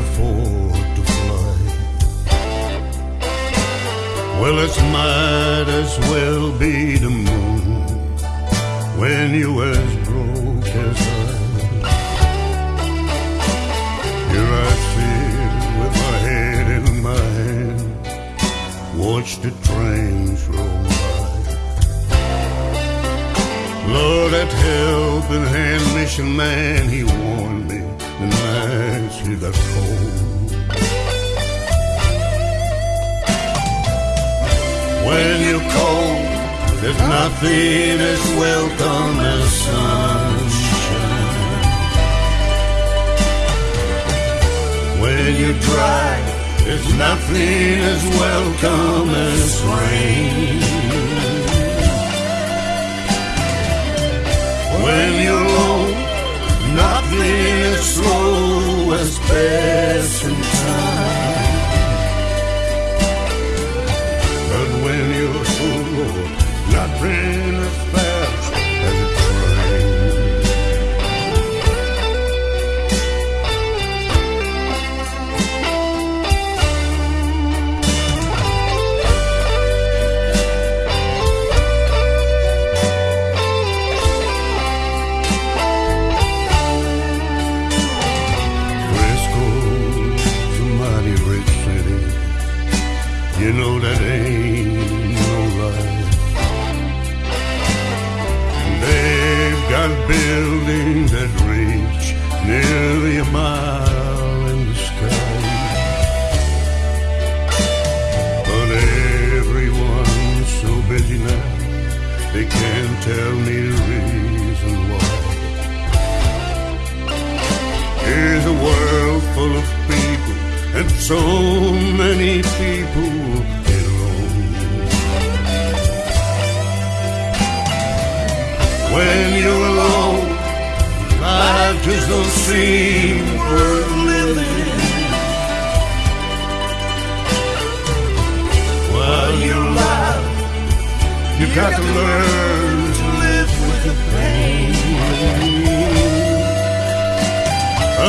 afford to fly. Well, it might as well be the moon when you as broke as I. Here I sit with my head in my mine, watch the trains roll by. Lord, that helping hand mission man, he warned me the nights he got cold. When you're cold, there's nothing as welcome as sunshine. When you're dry, there's nothing as welcome as rain. When you're nothing as slow as passing time. Got buildings that reach nearly a mile in the sky. But everyone's so busy now, they can't tell me the reason why. Here's a world full of people, and so many people When you're alone, life just don't seem worth living. While you're alive, you got to learn to live with the pain.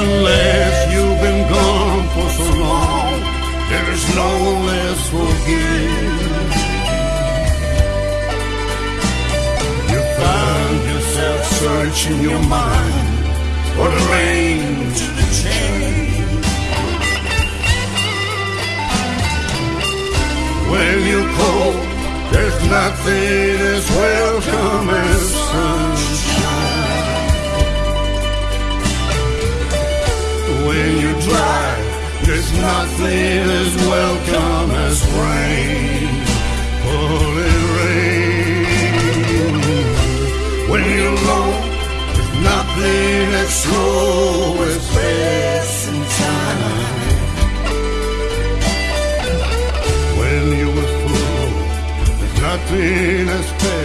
Unless you've been gone for so long, there is no less forgive. Searching your mind for the range to the change. When you're cold, there's nothing as welcome as sunshine. when you're dry. There's nothing as welcome as rain. Falling rain. When you're there's nothing as slow as passing time. When you were full, nothing as fast